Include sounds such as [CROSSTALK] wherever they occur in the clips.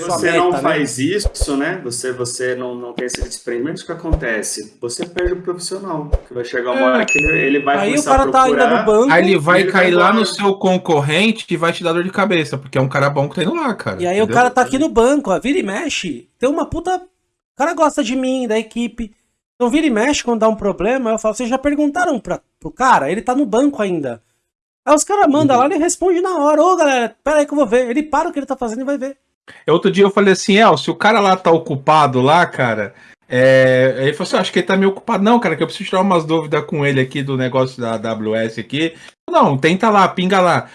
você meta, não né? faz isso, né? Você, você não, não tem esse desprendimento, o que acontece? Você perde o profissional, que vai chegar uma é. hora que ele, ele vai Aí o cara tá ainda no banco. Aí ele vai ele cair vai lá no seu concorrente e vai te dar dor de cabeça, porque é um cara bom que tá indo lá, cara. E aí entendeu? o cara tá aqui no banco, ó, vira e mexe, tem uma puta... O cara gosta de mim, da equipe. Então vira e mexe quando dá um problema, eu falo, vocês já perguntaram pra, pro cara? Ele tá no banco ainda. Aí os caras mandam uhum. lá, ele responde na hora. Ô, galera, pera aí que eu vou ver. Ele para o que ele tá fazendo e vai ver. Outro dia eu falei assim, El, se o cara lá tá ocupado lá, cara, é... ele falou assim, acho que ele tá meio ocupado. Não, cara, que eu preciso tirar umas dúvidas com ele aqui do negócio da AWS aqui. Não, tenta lá, pinga lá.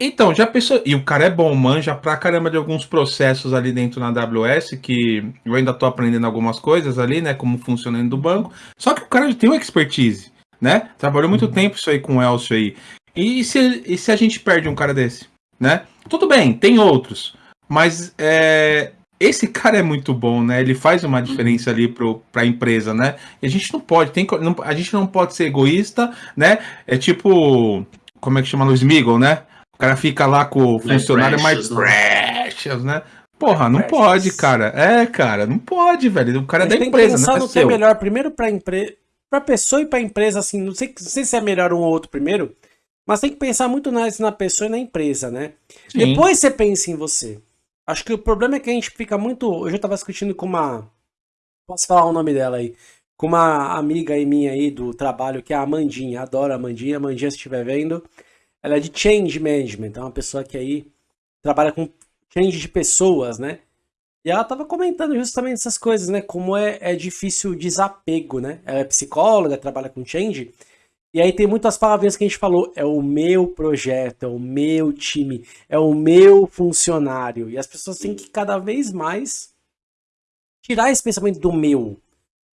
Então, já pensou. E o cara é bom, manja pra caramba de alguns processos ali dentro na AWS, que eu ainda tô aprendendo algumas coisas ali, né? Como funciona dentro do banco. Só que o cara já tem uma expertise, né? Trabalhou muito uhum. tempo isso aí com o Elcio aí. E se, e se a gente perde um cara desse, né? Tudo bem, tem outros. Mas é, esse cara é muito bom, né? Ele faz uma diferença ali para a empresa, né? E a gente não pode, tem, não, a gente não pode ser egoísta, né? É tipo, como é que chama no Smiggle, né? O cara fica lá com o funcionário mais precious, né? Porra, não pode, cara. É, cara, não pode, velho. O cara é da empresa, né? Pensar no que é melhor primeiro para empresa, para pessoa e para empresa, assim. Não sei, não sei se é melhor um ou outro primeiro, mas tem que pensar muito mais na pessoa e na empresa, né? Sim. Depois você pensa em você. Acho que o problema é que a gente fica muito. Eu já tava discutindo com uma. Posso falar o nome dela aí? Com uma amiga aí minha aí do trabalho, que é a Amandinha. Adoro a Amandinha. Amandinha, se estiver vendo. Ela é de change management. É uma pessoa que aí trabalha com change de pessoas, né? E ela tava comentando justamente essas coisas, né? Como é, é difícil o desapego, né? Ela é psicóloga, trabalha com change. E aí tem muitas palavrinhas que a gente falou, é o meu projeto, é o meu time, é o meu funcionário. E as pessoas têm que cada vez mais tirar esse pensamento do meu.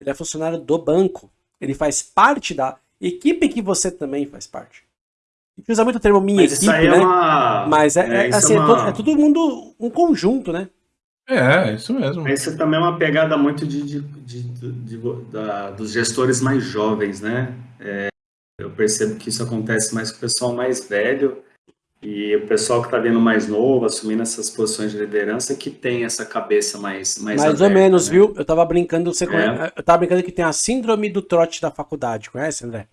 Ele é funcionário do banco, ele faz parte da equipe que você também faz parte. A gente usa muito o termo minha Mas equipe, é né? Uma... Mas é, é, é assim, é, uma... é, todo mundo um conjunto, né? É, isso mesmo. Isso também é uma pegada muito de, de, de, de da, dos gestores mais jovens, né? É, eu percebo que isso acontece mais com o pessoal mais velho e o pessoal que está vindo mais novo, assumindo essas posições de liderança, que tem essa cabeça mais Mais, mais aberta, ou menos, né? viu? Eu tava brincando, você é. conhece, eu tava brincando que tem a síndrome do trote da faculdade, conhece, André?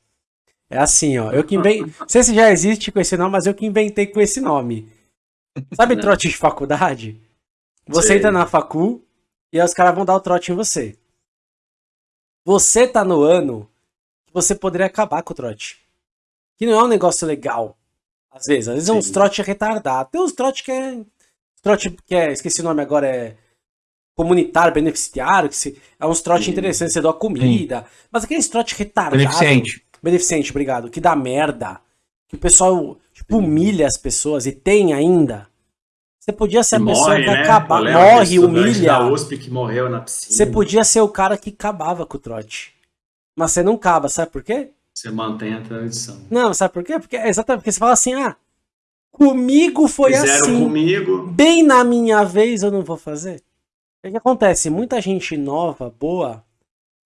É assim, ó. Eu que inventei. [LAUGHS] Não sei se já existe com esse nome, mas eu que inventei com esse nome. Sabe Não. trote de faculdade? Você entra na facu e aí os caras vão dar o trote em você. Você tá no ano você poderia acabar com o trote. Que não é um negócio legal. Às vezes. Às vezes Sim. é uns trote retardado. Tem uns trote que é. Trote que é. Esqueci o nome agora, é. Comunitário, beneficiário, que se, é uns trote interessantes, você dá comida. Sim. Mas aqueles trote retardado. Beneficente. Beneficente, obrigado. Que dá merda. Que o pessoal tipo, humilha as pessoas e tem ainda. Você podia ser a morre, pessoa que né? acaba, morre, humilha. Da USP que morreu na piscina. Você podia ser o cara que acabava com o trote. Mas você não cava, sabe por quê? Você mantém a tradição. Não, sabe por quê? Porque exatamente porque você fala assim, ah, comigo foi Fizeram assim. comigo. Bem na minha vez eu não vou fazer. O que acontece? Muita gente nova, boa,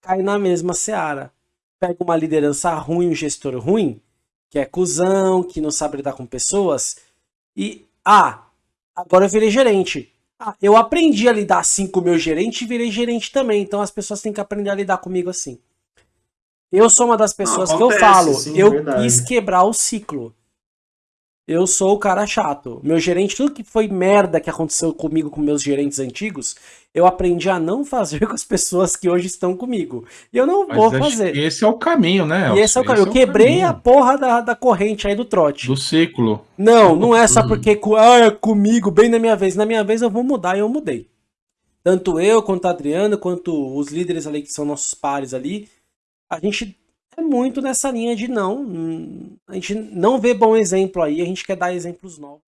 cai na mesma seara. Pega uma liderança ruim, um gestor ruim, que é cuzão, que não sabe lidar com pessoas, e, ah, agora eu virei gerente. Ah, eu aprendi a lidar assim com o meu gerente e virei gerente também, então as pessoas têm que aprender a lidar comigo assim. Eu sou uma das pessoas Não, acontece, que eu falo, sim, eu verdade. quis quebrar o ciclo. Eu sou o cara chato. Meu gerente, tudo que foi merda que aconteceu comigo com meus gerentes antigos, eu aprendi a não fazer [LAUGHS] com as pessoas que hoje estão comigo. E eu não Mas vou fazer. Esse é o caminho, né? E esse é o caminho. Eu é quebrei caminho. a porra da, da corrente aí do trote. Do ciclo. Não, não é só porque ah, é comigo, bem na minha vez. Na minha vez eu vou mudar e eu mudei. Tanto eu, quanto a Adriana, quanto os líderes ali que são nossos pares ali, a gente é muito nessa linha de não, a gente não vê bom exemplo aí, a gente quer dar exemplos novos.